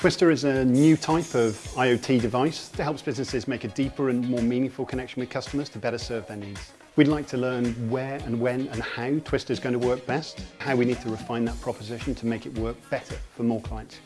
Twister is a new type of IoT device that helps businesses make a deeper and more meaningful connection with customers to better serve their needs. We'd like to learn where and when and how Twister is going to work best, how we need to refine that proposition to make it work better for more clients.